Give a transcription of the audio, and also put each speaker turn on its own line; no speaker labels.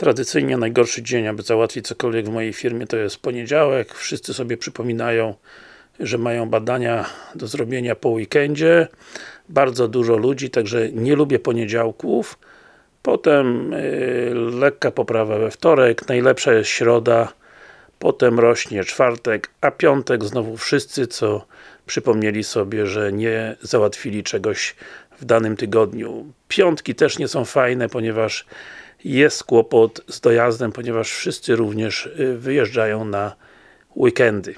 Tradycyjnie najgorszy dzień, aby załatwić cokolwiek w mojej firmie to jest poniedziałek. Wszyscy sobie przypominają, że mają badania do zrobienia po weekendzie. Bardzo dużo ludzi, także nie lubię poniedziałków. Potem yy, lekka poprawa we wtorek, najlepsza jest środa, potem rośnie czwartek, a piątek znowu wszyscy, co przypomnieli sobie, że nie załatwili czegoś w danym tygodniu. Piątki też nie są fajne, ponieważ jest kłopot z dojazdem, ponieważ wszyscy również y, wyjeżdżają na weekendy.